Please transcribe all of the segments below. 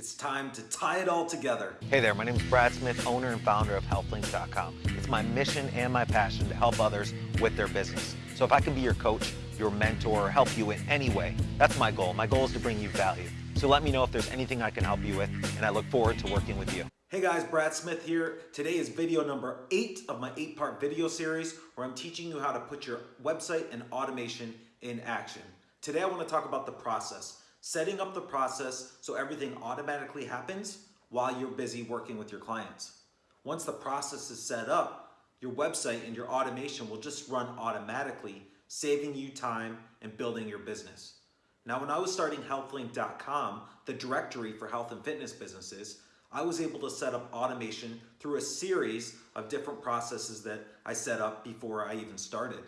It's time to tie it all together. Hey there, my name is Brad Smith, owner and founder of HealthLinks.com. It's my mission and my passion to help others with their business. So if I can be your coach, your mentor, or help you in any way, that's my goal. My goal is to bring you value. So let me know if there's anything I can help you with, and I look forward to working with you. Hey guys, Brad Smith here. Today is video number eight of my eight part video series where I'm teaching you how to put your website and automation in action. Today I want to talk about the process, setting up the process so everything automatically happens while you're busy working with your clients. Once the process is set up, your website and your automation will just run automatically, saving you time and building your business. Now, when I was starting healthlink.com, the directory for health and fitness businesses, I was able to set up automation through a series of different processes that I set up before I even started.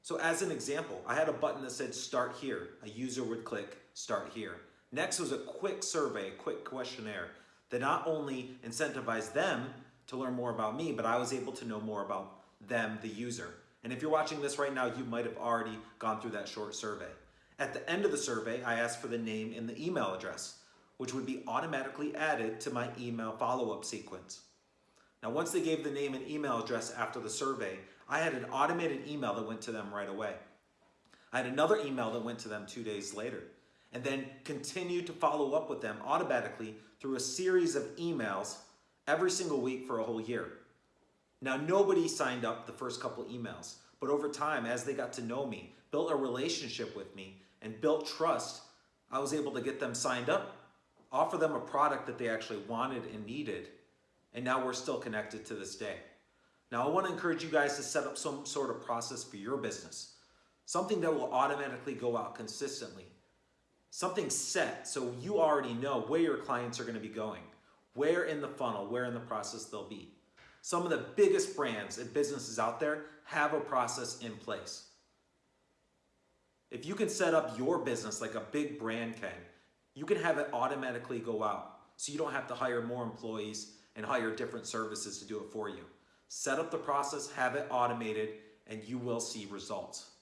So as an example, I had a button that said start here. A user would click start here. Next was a quick survey, a quick questionnaire that not only incentivized them to learn more about me, but I was able to know more about them, the user. And if you're watching this right now, you might have already gone through that short survey. At the end of the survey, I asked for the name and the email address, which would be automatically added to my email follow-up sequence. Now, once they gave the name and email address after the survey, I had an automated email that went to them right away. I had another email that went to them two days later, and then continue to follow up with them automatically through a series of emails every single week for a whole year. Now, nobody signed up the first couple emails, but over time, as they got to know me, built a relationship with me, and built trust, I was able to get them signed up, offer them a product that they actually wanted and needed, and now we're still connected to this day. Now, I want to encourage you guys to set up some sort of process for your business, something that will automatically go out consistently, something set so you already know where your clients are going to be going, where in the funnel, where in the process they'll be. Some of the biggest brands and businesses out there have a process in place. If you can set up your business like a big brand can, you can have it automatically go out so you don't have to hire more employees and hire different services to do it for you. Set up the process, have it automated, and you will see results.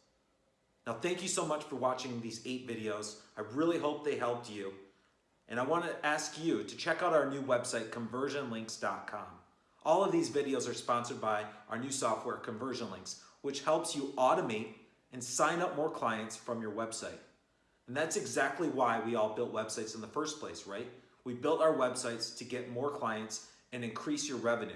Now, thank you so much for watching these eight videos. I really hope they helped you. And I want to ask you to check out our new website, conversionlinks.com. All of these videos are sponsored by our new software, Conversion Links, which helps you automate and sign up more clients from your website. And that's exactly why we all built websites in the first place, right? We built our websites to get more clients and increase your revenue.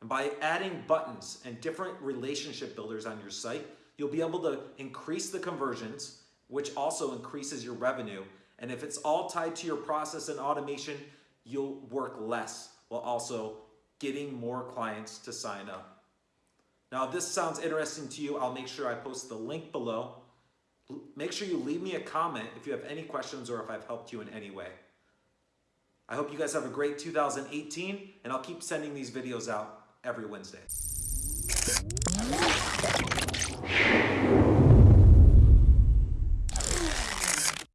And by adding buttons and different relationship builders on your site, you'll be able to increase the conversions, which also increases your revenue. And if it's all tied to your process and automation, you'll work less while also getting more clients to sign up. Now, if this sounds interesting to you, I'll make sure I post the link below. Make sure you leave me a comment if you have any questions or if I've helped you in any way. I hope you guys have a great 2018, and I'll keep sending these videos out every Wednesday.